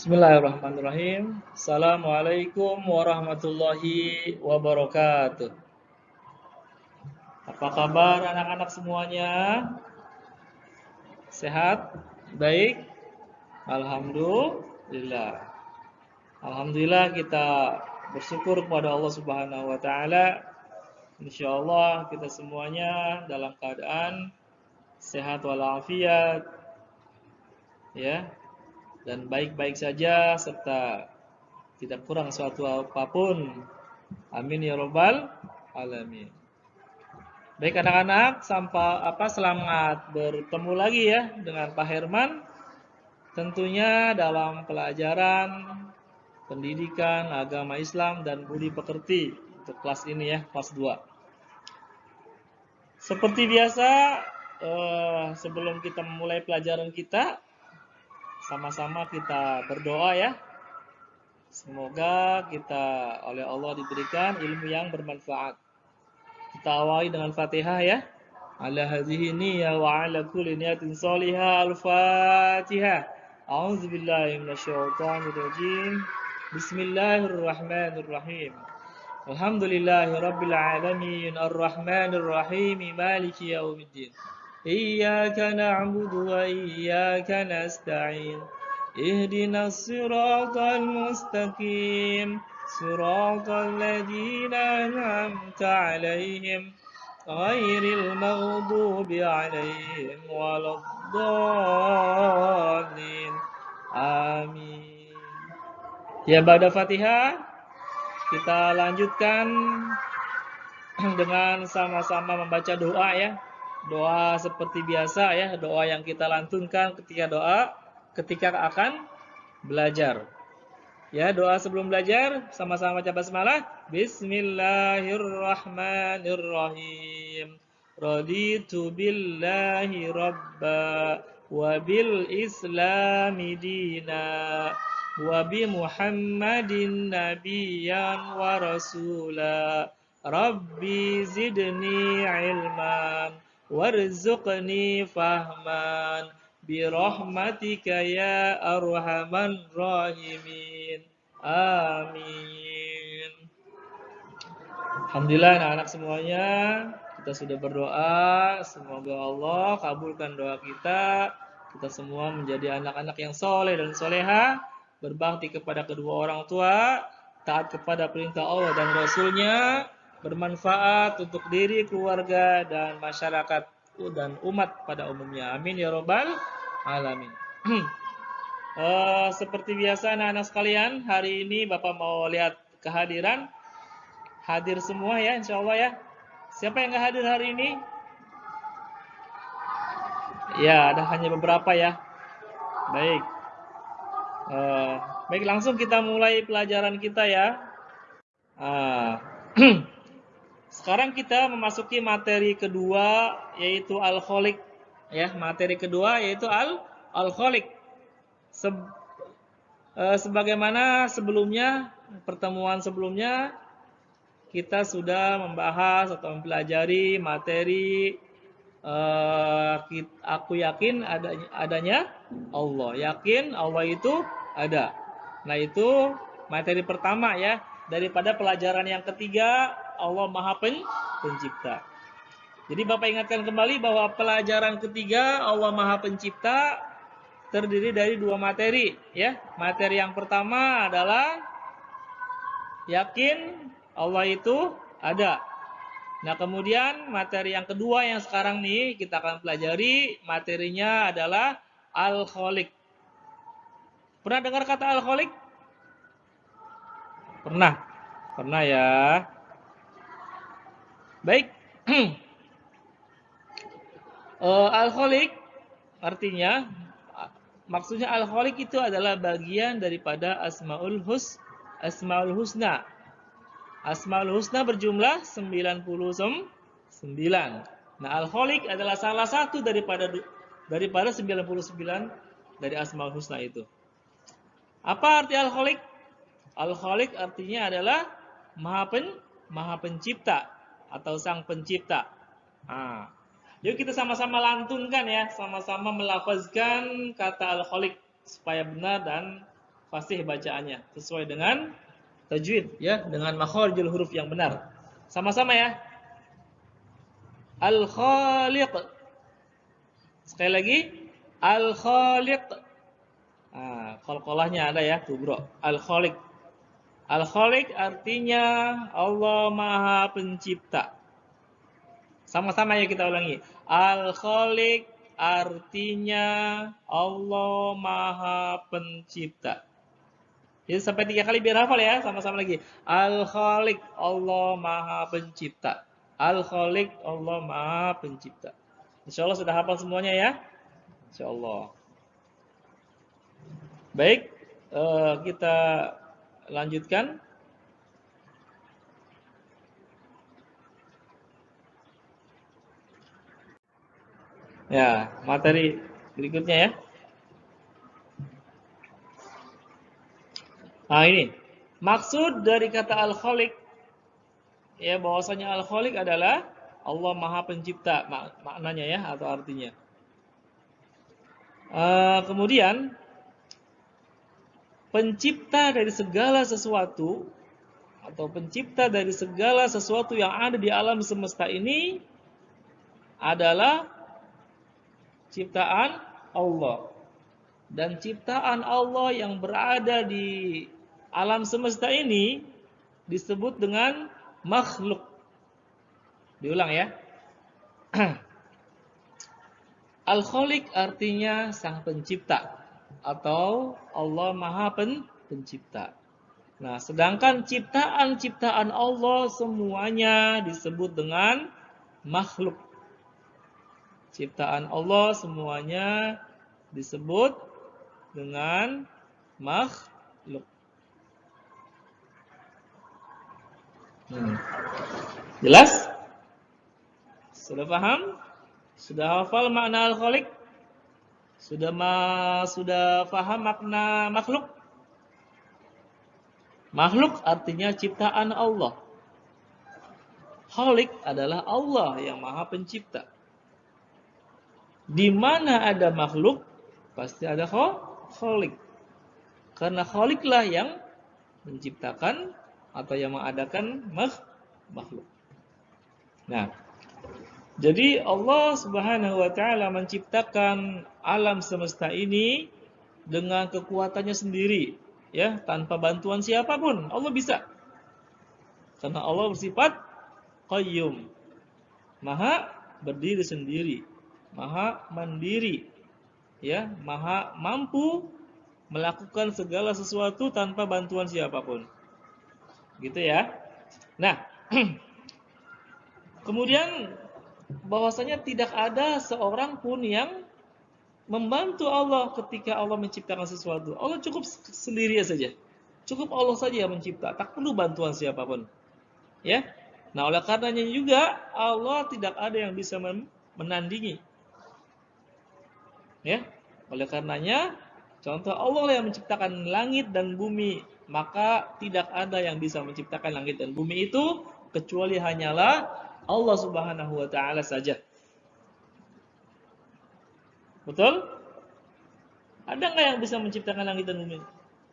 Bismillahirrahmanirrahim. Assalamualaikum warahmatullahi wabarakatuh. Apa kabar anak-anak semuanya? Sehat? Baik? Alhamdulillah. Alhamdulillah kita bersyukur kepada Allah Subhanahu wa taala. Insyaallah kita semuanya dalam keadaan sehat walafiat ya dan baik-baik saja serta tidak kurang suatu apa pun. Amin ya robbal alamin. Baik anak-anak, sampai apa selamat bertemu lagi ya dengan Pak Herman. Tentunya dalam pelajaran pendidikan agama Islam dan budi pekerti untuk kelas ini ya, kelas 2. Seperti biasa, eh, sebelum kita memulai pelajaran kita, sama-sama kita berdoa ya. Semoga kita oleh Allah diberikan ilmu yang bermanfaat. Kita awali dengan Fatihah ya. Ala hadhihi niyyah wa ala kulli niyatin salihah. Al-Fatihah. A'udzu billahi minasyaitonir rajim. Bismillahirrahmanirrahim. Alhamdulillahi rabbil alamin arrahmanir rahim maliki yaumiddin. Iyyaka na'budu wa iyyaka nasta'in. Ihdinas siratal mustaqim. صراط الذين أنعمت عليهم غير المغضوب عليهم ولا الضالين Amin. Ya pada Fatihah kita lanjutkan dengan sama-sama membaca doa ya. Doa seperti biasa ya, doa yang kita lantunkan ketika doa ketika akan belajar. Ya, doa sebelum belajar sama-sama baca basmalah. Bismillahirrahmanirrahim. Raditu billahi rabba wa bil islami dina wa bi Muhammadin nabiyyan wa rasula. Rabbi zidni ilman warzuqni fahman. Birahmatika ya arhaman rahimin. Amin. Alhamdulillah anak-anak semuanya. Kita sudah berdoa. Semoga Allah kabulkan doa kita. Kita semua menjadi anak-anak yang soleh dan soleha. Berbakti kepada kedua orang tua. Taat kepada perintah Allah dan Rasulnya bermanfaat untuk diri, keluarga, dan masyarakat dan umat pada umumnya. Amin ya robbal alamin. uh, seperti biasa anak-anak sekalian, hari ini Bapak mau lihat kehadiran. Hadir semua ya insya Allah ya. Siapa yang nggak hadir hari ini? Ya, ada hanya beberapa ya. Baik. Uh, baik, langsung kita mulai pelajaran kita ya. Uh, sekarang kita memasuki materi kedua yaitu alkoholik ya materi kedua yaitu al alkoholik Se, e, sebagaimana sebelumnya pertemuan sebelumnya kita sudah membahas atau mempelajari materi e, aku yakin adanya, adanya Allah. Yakin Allah itu ada. Nah itu materi pertama ya. Daripada pelajaran yang ketiga Allah Maha Pencipta jadi Bapak ingatkan kembali bahwa pelajaran ketiga Allah Maha Pencipta terdiri dari dua materi ya. Materi yang pertama adalah yakin Allah itu ada. Nah, kemudian materi yang kedua yang sekarang nih kita akan pelajari materinya adalah alkoholik. Pernah dengar kata alkoholik? Pernah. Pernah ya. Baik. Uh, alkoholik artinya maksudnya alkoholik itu adalah bagian daripada asmaul hus asmaul husna. Asmaul husna berjumlah 99. Nah, alkoholik adalah salah satu daripada daripada 99 dari asmaul husna itu. Apa arti alkoholik? Alkoholik artinya adalah maha pen, maha pencipta atau sang pencipta. Nah, Yuk kita sama-sama lantunkan ya, sama-sama melafazkan kata alkoholik supaya benar dan fasih bacaannya sesuai dengan tajwid ya, dengan makharijul huruf yang benar. Sama-sama ya. Al-Khaliq. Sekali lagi, Al-Khaliq. Nah, qalqalahnya ada ya, tuh bro. Al-Khaliq. Al-Khaliq artinya Allah Maha Pencipta. Sama-sama ya kita ulangi. Al-Khaliq artinya Allah Maha Pencipta. Jadi sampai tiga kali biar hafal ya, sama-sama lagi. Al-Khaliq, Allah Maha Pencipta. Al-Khaliq, Allah Maha Pencipta. Insya Allah sudah hafal semuanya ya. Insya Allah. Baik, uh, kita lanjutkan. Ya, materi berikutnya ya. Nah ini, maksud dari kata Al-Khaliq, ya bahwasanya Al-Khaliq adalah Allah Maha Pencipta, mak maknanya ya atau artinya. Uh, kemudian pencipta dari segala sesuatu atau pencipta dari segala sesuatu yang ada di alam semesta ini adalah ciptaan Allah. Dan ciptaan Allah yang berada di alam semesta ini disebut dengan makhluk. Diulang ya. Al-Khaliq artinya sang pencipta atau Allah Maha pen pencipta. Nah, sedangkan ciptaan-ciptaan Allah semuanya disebut dengan makhluk. Ciptaan Allah semuanya disebut dengan makhluk. Hmm. Jelas? Sudah paham? Sudah hafal makna al-khaliq? Sudah ma sudah paham makna makhluk? Makhluk artinya ciptaan Allah. Khalik adalah Allah yang maha pencipta. Di mana ada makhluk, pasti ada khalik. Karena khaliklah yang menciptakan atau yang mengadakan makhluk. Nah, jadi Allah Subhanahu wa taala menciptakan alam semesta ini dengan kekuatannya sendiri, ya, tanpa bantuan siapa pun. Allah bisa. Karena Allah bersifat qayyum. Maha berdiri sendiri, maha mandiri. Ya, maha mampu melakukan segala sesuatu tanpa bantuan siapa pun. Gitu ya. Nah, kemudian bahwasanya tidak ada seorang pun yang membantu Allah ketika Allah menciptakan sesuatu. Allah cukup sendiri saja. Cukup Allah saja yang mencipta, tak perlu bantuan siapa pun. Ya. Nah, oleh karenanya juga Allah tidak ada yang bisa menandingi. Ya. Oleh karenanya contoh Allah yang menciptakan langit dan bumi maka tidak ada yang bisa menciptakan langit dan bumi itu kecuali hanyalah Allah Subhanahu wa taala saja. Betul? Ada nggak yang bisa menciptakan langit dan bumi?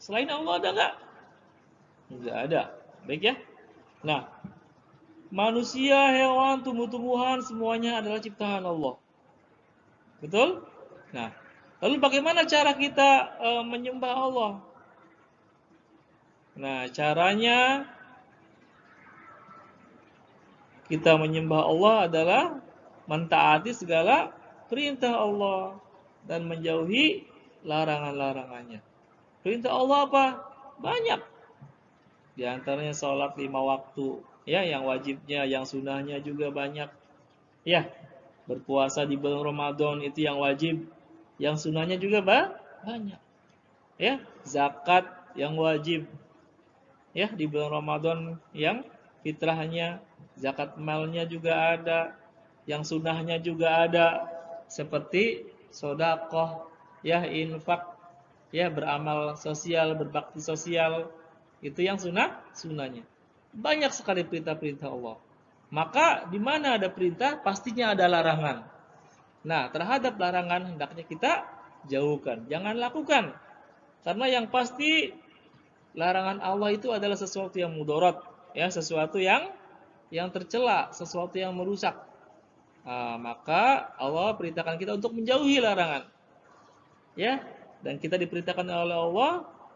Selain Allah ada nggak? Enggak ada. Baik ya. Nah, manusia, hewan, tumbuh-tumbuhan semuanya adalah ciptaan Allah. Betul? Nah, lalu bagaimana cara kita e, menyembah Allah? Nah, caranya kita menyembah Allah adalah mentaati segala perintah Allah dan menjauhi larangan-larangannya. Perintah Allah apa? Banyak. Di antaranya sholat lima waktu, ya, yang wajibnya, yang sunnahnya juga banyak. Ya, berpuasa di bulan Ramadan itu yang wajib, yang sunnahnya juga banyak. Ya, zakat yang wajib, ya di bulan Ramadan yang fitrahnya zakat malnya juga ada yang sunnahnya juga ada. Seperti sodakoh ya infak ya beramal sosial berbakti sosial. Itu yang sunnah sunnahnya. Banyak sekali perintah-perintah Allah. Maka di mana ada perintah pastinya ada larangan. Nah terhadap larangan hendaknya kita jauhkan. Jangan lakukan. Karena yang pasti larangan Allah itu adalah sesuatu yang mudorot, ya, sesuatu yang yang tercela, sesuatu yang merusak. Nah, maka Allah perintahkan kita untuk menjauhi larangan. Ya, dan kita diperintahkan oleh Allah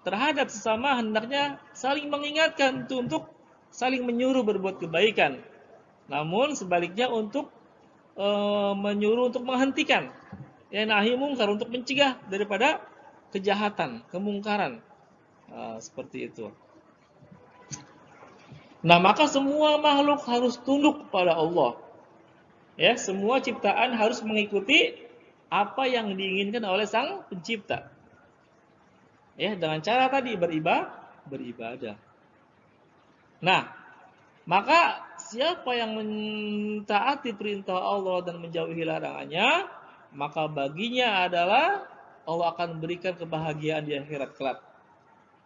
terhadap sesama hendaknya saling mengingatkan itu untuk saling menyuruh berbuat kebaikan. Namun sebaliknya untuk e, menyuruh untuk menghentikan ya nahi mungkar untuk mencegah daripada kejahatan, kemungkaran. Nah, seperti itu. Nah, maka semua makhluk harus tunduk kepada Allah. Ya, semua ciptaan harus mengikuti apa yang diinginkan oleh Sang Pencipta. Ya, dengan cara tadi beribadah, beribadah. Nah, maka siapa yang mentaati perintah Allah dan menjauhi larangannya, maka baginya adalah Allah akan berikan kebahagiaan di akhirat kelak.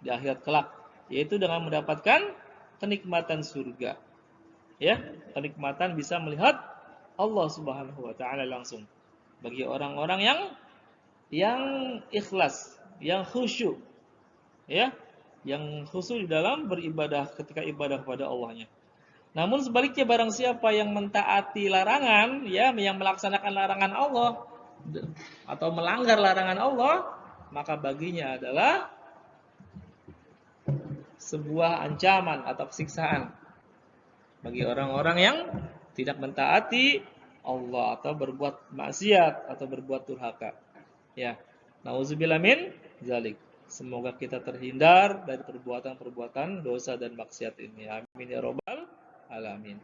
Di akhirat kelak, yaitu dengan mendapatkan kenikmatan surga. Ya, kenikmatan bisa melihat Allah Subhanahu wa taala langsung. Bagi orang-orang yang yang ikhlas, yang khusyuk. Ya, yang khusyuk di dalam beribadah ketika ibadah kepada Allahnya. Namun sebaliknya barang siapa yang mentaati larangan, ya, yang melaksanakan larangan Allah atau melanggar larangan Allah, maka baginya adalah sebuah ancaman atau siksaan bagi orang-orang yang tidak mentaati Allah atau berbuat maksiat atau berbuat durhaka. Ya. Nauzubillah min zalik. Semoga kita terhindar dari perbuatan-perbuatan dosa dan maksiat ini. Amin ya robbal alamin.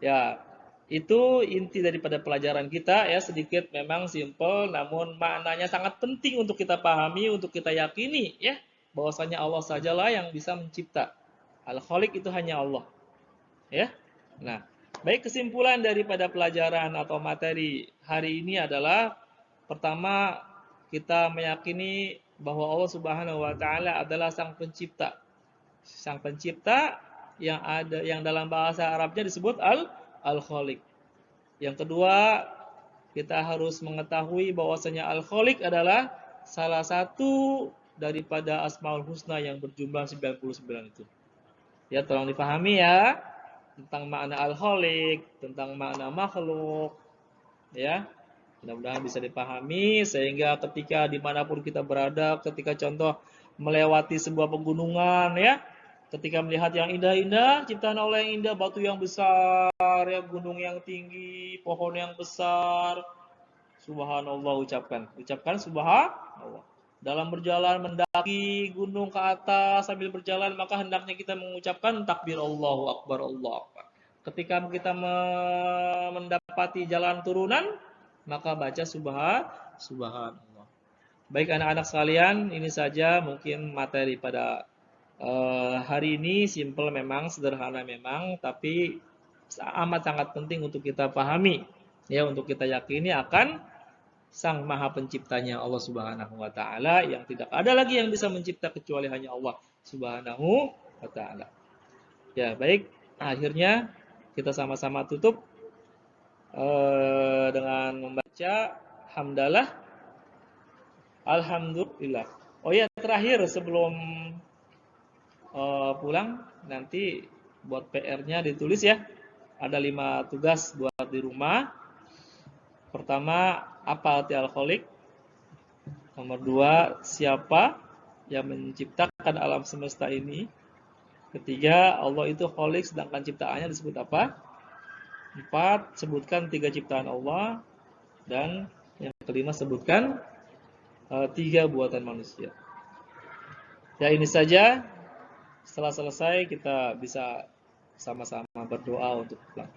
Ya, itu inti daripada pelajaran kita ya sedikit memang simple namun maknanya sangat penting untuk kita pahami, untuk kita yakini ya bahwasanya Allah sajalah yang bisa mencipta. Al-Khaliq itu hanya Allah. Ya. Nah, baik kesimpulan daripada pelajaran atau materi hari ini adalah pertama kita meyakini bahwa Allah Subhanahu wa taala adalah sang pencipta. Sang pencipta yang ada yang dalam bahasa Arabnya disebut al al-Khaliq. Yang kedua, kita harus mengetahui bahwasanya al-Khaliq adalah salah satu daripada Asmaul Husna yang berjumlah 99 itu. Ya, tolong dipahami ya tentang makna al-khaliq, tentang makna makhluk. Ya, mudah-mudahan bisa dipahami sehingga ketika di mana pun kita berada, ketika contoh melewati sebuah pegunungan ya, ketika melihat yang indah-indah, ciptaan Allah yang indah, batu yang besar, ya gunung yang tinggi, pohon yang besar, subhanallah ucapkan, ucapkan subhanallah dalam berjalan mendaki gunung ke atas sambil berjalan maka hendaknya kita mengucapkan takbir Allahu Akbar Allah Akbar. Ketika kita mendapati jalan turunan maka baca subhan subhanallah. Baik anak-anak sekalian, ini saja mungkin materi pada uh, hari ini simple memang, sederhana memang, tapi amat sangat penting untuk kita pahami ya untuk kita yakini akan Sang Maha Penciptanya Allah Subhanahu wa taala yang tidak ada lagi yang bisa mencipta kecuali hanya Allah Subhanahu wa taala. Ya, baik. Akhirnya kita sama-sama tutup uh, dengan membaca hamdalah alhamdulillah. Oh ya, terakhir sebelum uh, pulang nanti buat PR-nya ditulis ya. Ada lima tugas buat di rumah. Pertama, apa arti alkoholik? Nomor dua, siapa yang menciptakan alam semesta ini? Ketiga, Allah itu kholik sedangkan ciptaannya disebut apa? Empat, sebutkan tiga ciptaan Allah. Dan yang kelima, sebutkan uh, tiga buatan manusia. Ya ini saja. Setelah selesai kita bisa sama-sama berdoa untuk pulang.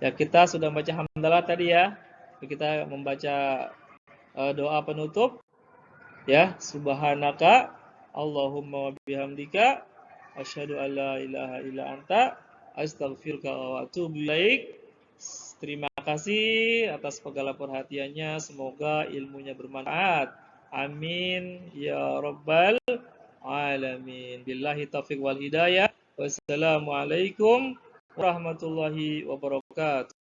Ya kita sudah baca hamdalah tadi ya kita membaca uh, doa penutup. Ya subhanaka Allahumma bihamdika asyhadu an la ilaha illa anta astaghfiruka wa atubu ilaik. Terima kasih atas segala perhatiannya. Semoga ilmunya bermanfaat. Amin. Ya rabbal alamin. Billahi taufiq wal hidayah. Wassalamualaikum warahmatullahi wabarakatuh